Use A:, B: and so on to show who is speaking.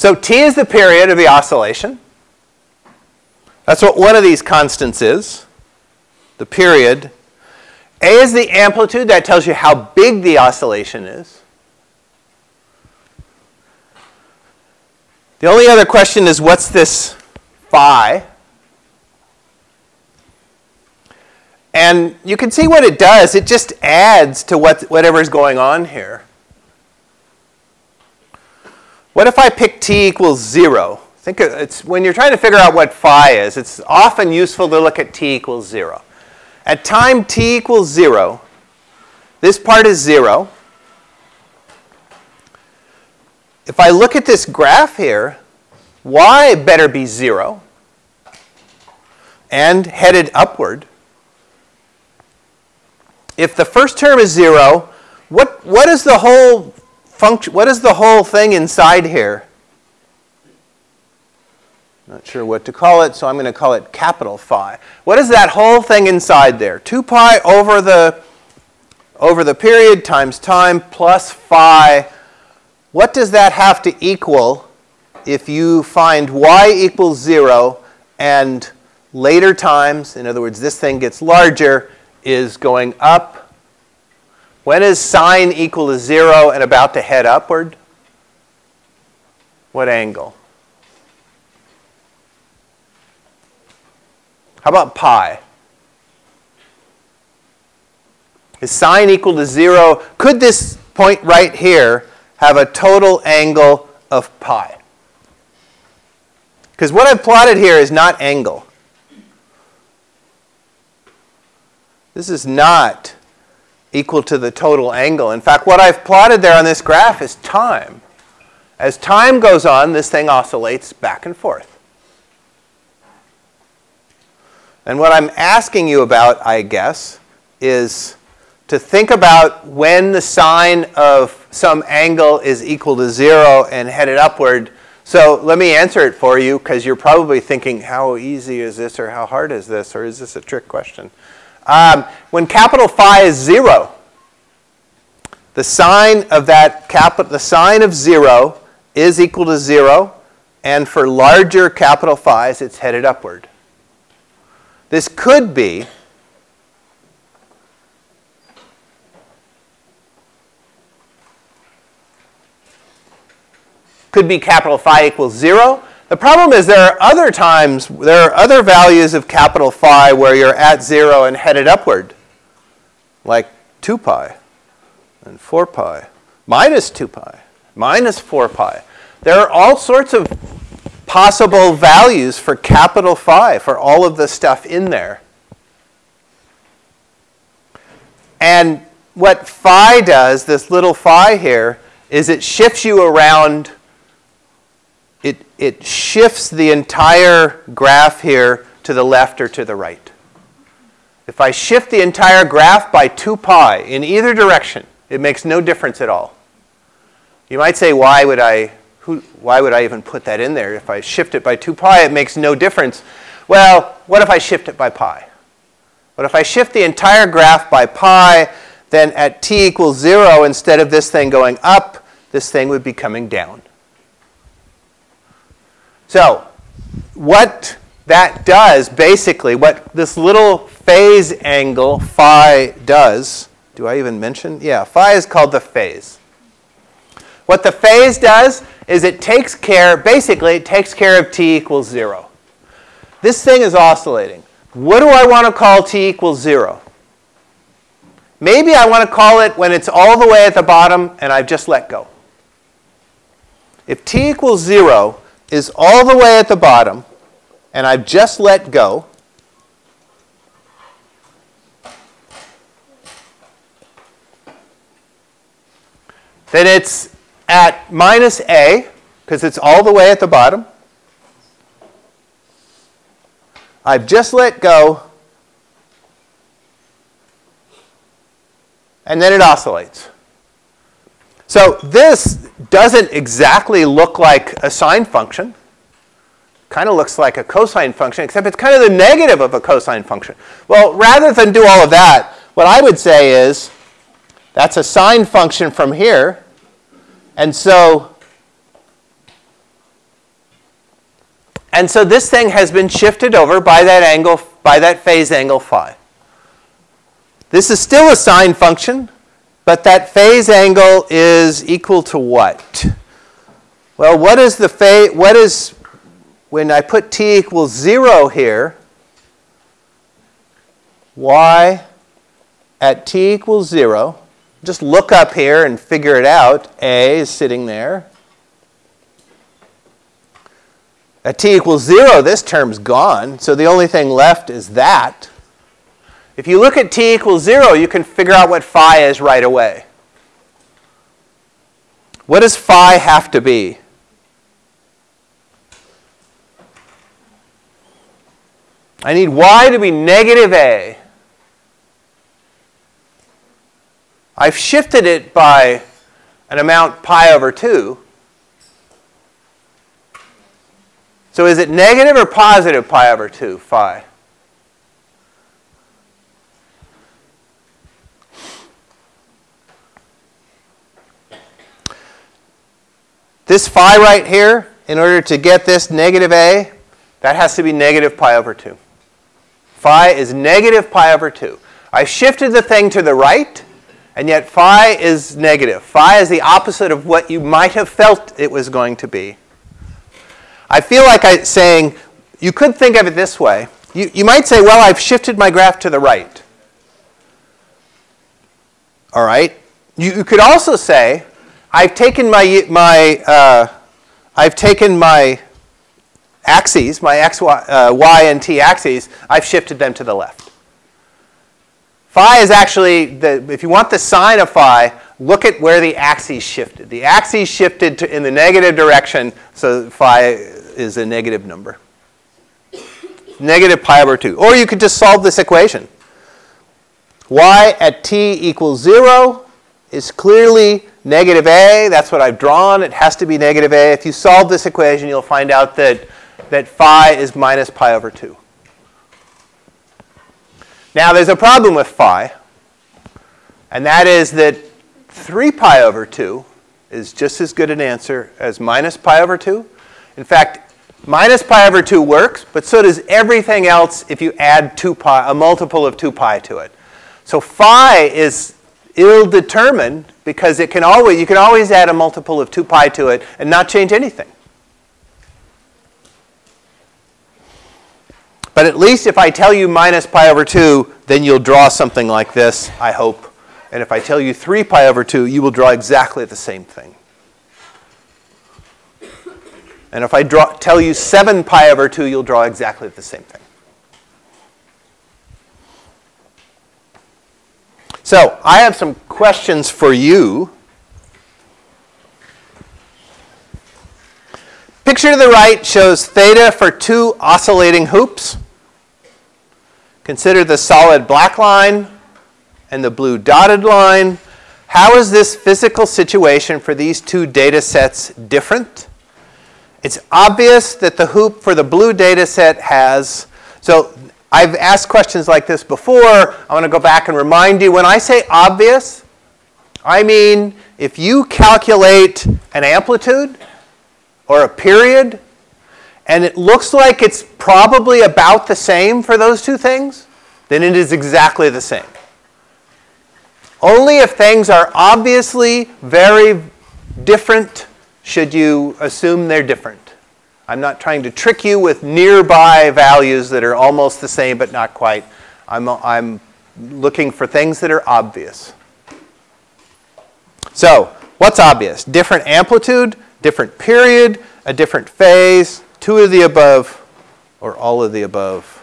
A: So t is the period of the oscillation. That's what one of these constants is, the period. A is the amplitude. That tells you how big the oscillation is. The only other question is what's this phi? And you can see what it does. It just adds to what, whatever's going on here. What if I pick t equals 0? Think it's when you're trying to figure out what phi is, it's often useful to look at t equals 0. At time t equals 0, this part is 0. If I look at this graph here, y better be 0 and headed upward. If the first term is 0, what, what is the whole function, what is the whole thing inside here? Not sure what to call it, so I'm going to call it capital phi. What is that whole thing inside there? 2 pi over the, over the period times time plus phi. What does that have to equal if you find y equals 0 and later times, in other words, this thing gets larger, is going up? When is sine equal to 0 and about to head upward? What angle? How about pi? Is sine equal to 0? Could this point right here have a total angle of pi? Because what I've plotted here is not angle. This is not equal to the total angle. In fact, what I've plotted there on this graph is time. As time goes on, this thing oscillates back and forth. And what I'm asking you about, I guess, is to think about when the sine of some angle is equal to 0 and headed upward. So let me answer it for you because you're probably thinking, how easy is this or how hard is this or is this a trick question? Um, when capital phi is 0, the sine of that capital, the sine of 0 is equal to 0. And for larger capital phi's, it's headed upward. This could be could be capital phi equals 0. The problem is there are other times, there are other values of capital phi where you're at 0 and headed upward, like 2 pi and 4 pi, minus 2 pi, minus 4 pi. There are all sorts of possible values for capital phi for all of the stuff in there. And what phi does, this little phi here, is it shifts you around, it, it shifts the entire graph here to the left or to the right. If I shift the entire graph by 2 pi in either direction, it makes no difference at all. You might say, why would I who, why would I even put that in there? If I shift it by 2 pi, it makes no difference. Well, what if I shift it by pi? What if I shift the entire graph by pi, then at t equals 0, instead of this thing going up, this thing would be coming down. So what that does, basically, what this little phase angle phi does, do I even mention? Yeah, phi is called the phase. What the phase does is it takes care, basically, it takes care of t equals 0. This thing is oscillating. What do I want to call t equals 0? Maybe I want to call it when it's all the way at the bottom and I've just let go. If t equals 0 is all the way at the bottom and I've just let go, then it's at minus a, because it's all the way at the bottom. I've just let go, and then it oscillates. So this doesn't exactly look like a sine function. Kind of looks like a cosine function, except it's kind of the negative of a cosine function. Well, rather than do all of that, what I would say is that's a sine function from here. And so And so this thing has been shifted over by that angle, by that phase angle phi. This is still a sine function, but that phase angle is equal to what? Well, what is the phase, what is, when I put t equals 0 here, y at t equals 0, just look up here and figure it out. A is sitting there. At t equals 0, this term's gone, so the only thing left is that. If you look at t equals 0, you can figure out what phi is right away. What does phi have to be? I need y to be negative a. I've shifted it by an amount pi over 2. So is it negative or positive pi over 2, phi? This phi right here, in order to get this negative a, that has to be negative pi over 2. Phi is negative pi over 2. I shifted the thing to the right, and yet phi is negative. Phi is the opposite of what you might have felt it was going to be. I feel like I'm saying, you could think of it this way. You, you might say, well, I've shifted my graph to the right. All right? You, you could also say, I've taken my, my, uh, I've taken my axes, my x, y, uh, y and t axes, I've shifted them to the left. Phi is actually, the, if you want the sign of phi, look at where the axes shifted. The axes shifted to, in the negative direction, so phi is a negative number. Negative pi over 2. Or you could just solve this equation. y at t equals 0 is clearly negative a. That's what I've drawn. It has to be negative a. If you solve this equation, you'll find out that, that phi is minus pi over 2. Now, there's a problem with phi, and that is that 3 pi over 2 is just as good an answer as minus pi over 2. In fact, minus pi over 2 works, but so does everything else if you add 2 pi, a multiple of 2 pi to it. So phi is ill-determined because it can always, you can always add a multiple of 2 pi to it and not change anything. But at least if I tell you minus pi over 2, then you'll draw something like this, I hope. And if I tell you 3 pi over 2, you will draw exactly the same thing. And if I draw, tell you 7 pi over 2, you'll draw exactly the same thing. So I have some questions for you. Picture to the right shows theta for two oscillating hoops. Consider the solid black line and the blue dotted line. How is this physical situation for these two data sets different? It's obvious that the hoop for the blue data set has, so I've asked questions like this before. I want to go back and remind you. When I say obvious, I mean if you calculate an amplitude or a period and it looks like it's probably about the same for those two things, then it is exactly the same. Only if things are obviously very different should you assume they're different. I'm not trying to trick you with nearby values that are almost the same but not quite. I'm, I'm looking for things that are obvious. So, what's obvious? Different amplitude, different period, a different phase, two of the above, or all of the above.